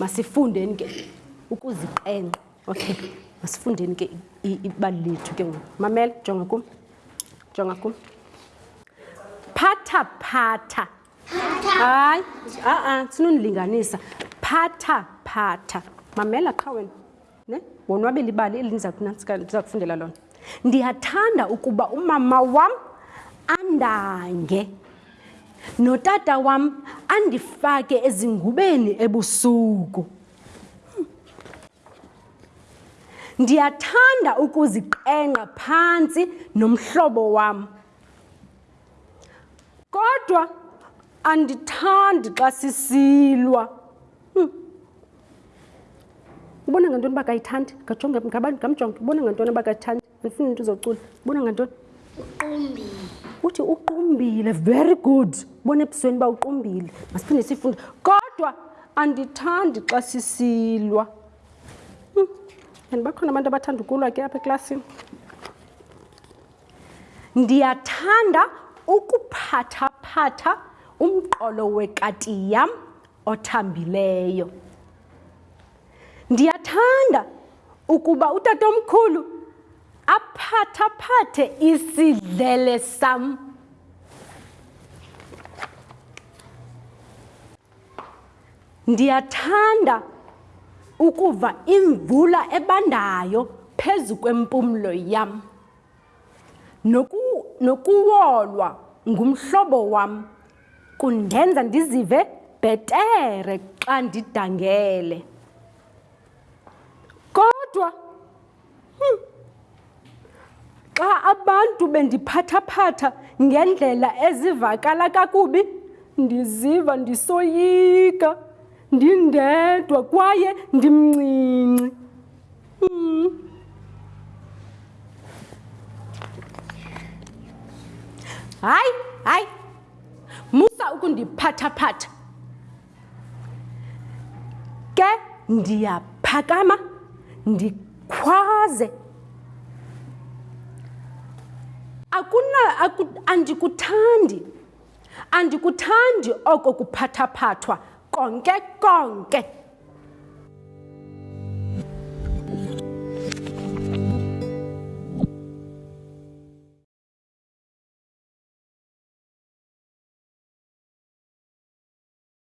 masifundeni ke ukuziqenqa okay masifundeni ke ibali lethu ke ngoku mamela jonga kum jonga kum phatha phatha hayi a-a sinonilinganisa phatha phatha mamela qha wena ne wonwabela ibali eli ndiza kufundela lona ndiyathanda ukuba umama wam andange notata wam andifake ezingubeni ebusuku ndiyathanda ukuziqengqa phantsi nomhlobo wam Kodwa andithandi xa sisilwa. Hmm. Ubona ngantoni uba kayithandi? Ngajonge ngabantu ngamjonge. Ubona ngantoni uba kayithandi? Andifuni into uzocula. Ubona ngantoni? Uqumbile. Uthi uqumbile. Very good. Ubona ebusweni uba uqumbile. Masiphinde sifunde. Kodwa andithandi xa sisilwa. Hmm. And bakhona abantu abathanda ukulwa ke apha eklasini. Ndiyathanda ukuphathaphatha umqolo wekati yam othambileyo. Ndiyathanda ukuba utatomkhulu aphathaphathe isidlele sam. Ndiyathanda ukuva imvula ebandayo phezu kwempumlo yam, noku, nokuwolwa ngumhlobo wam kundenza ndizive bhetere xa ndidangele. Kodwa Hmm. Xa abantu bendiphathaphatha ngendlela ezivakala kakubi, ndiziva ndisoyika, ndindedwa kwaye ndimncinci. Hmm. Hayi, hayi, musa ukundiphathaphatha. ke ndiyaphakama ndikhwaze akuna aku, andikuthandi andikuthandi oko kuphathaphathwa konke konke